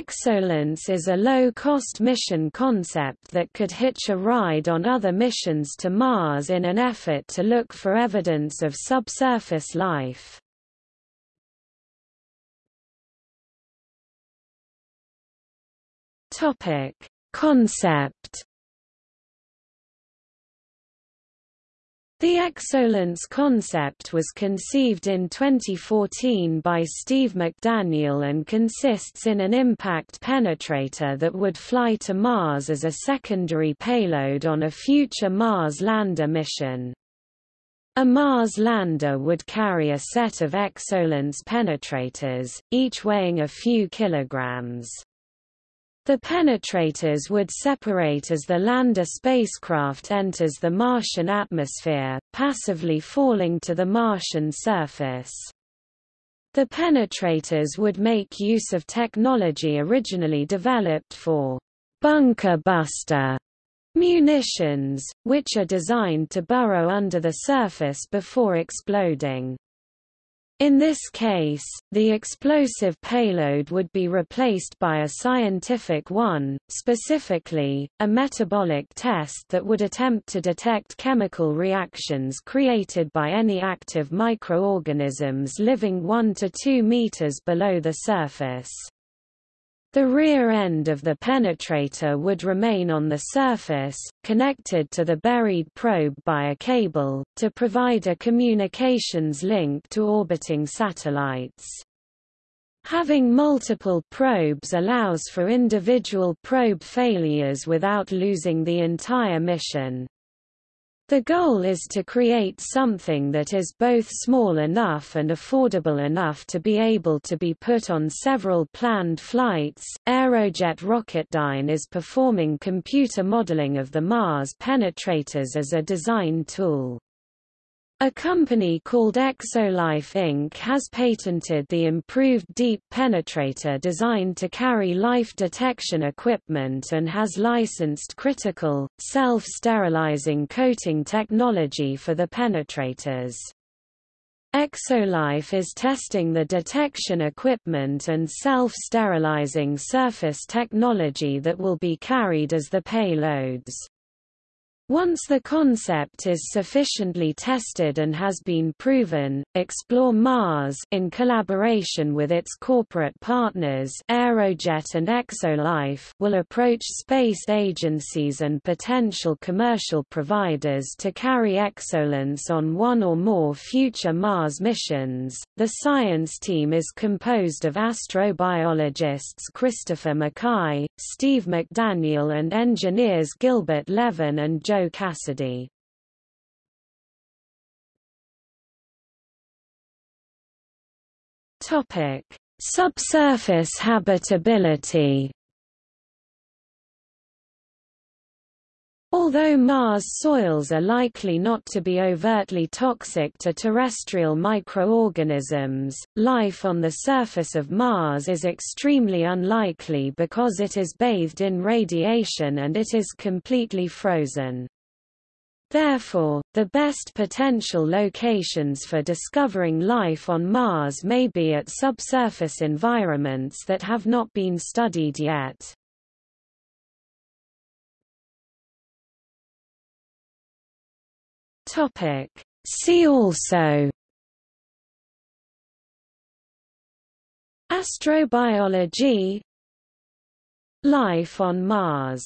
Exolance is a low-cost mission concept that could hitch a ride on other missions to Mars in an effort to look for evidence of subsurface life. Concept The exolance concept was conceived in 2014 by Steve McDaniel and consists in an impact penetrator that would fly to Mars as a secondary payload on a future Mars lander mission. A Mars lander would carry a set of exolance penetrators, each weighing a few kilograms. The penetrators would separate as the lander spacecraft enters the Martian atmosphere, passively falling to the Martian surface. The penetrators would make use of technology originally developed for bunker buster munitions, which are designed to burrow under the surface before exploding. In this case, the explosive payload would be replaced by a scientific one, specifically, a metabolic test that would attempt to detect chemical reactions created by any active microorganisms living 1 to 2 meters below the surface. The rear end of the penetrator would remain on the surface, connected to the buried probe by a cable, to provide a communications link to orbiting satellites. Having multiple probes allows for individual probe failures without losing the entire mission. The goal is to create something that is both small enough and affordable enough to be able to be put on several planned flights. Aerojet Rocketdyne is performing computer modeling of the Mars penetrators as a design tool. A company called Exolife Inc. has patented the improved deep penetrator designed to carry life detection equipment and has licensed critical, self-sterilizing coating technology for the penetrators. Exolife is testing the detection equipment and self-sterilizing surface technology that will be carried as the payloads. Once the concept is sufficiently tested and has been proven, Explore Mars in collaboration with its corporate partners Aerojet and Exolife will approach space agencies and potential commercial providers to carry exolance on one or more future Mars missions. The science team is composed of astrobiologists Christopher McKay, Steve McDaniel and engineers Gilbert Levin and Joe Cassidy. Topic: Subsurface habitability. Although Mars soils are likely not to be overtly toxic to terrestrial microorganisms, life on the surface of Mars is extremely unlikely because it is bathed in radiation and it is completely frozen. Therefore, the best potential locations for discovering life on Mars may be at subsurface environments that have not been studied yet. Topic. See also Astrobiology Life on Mars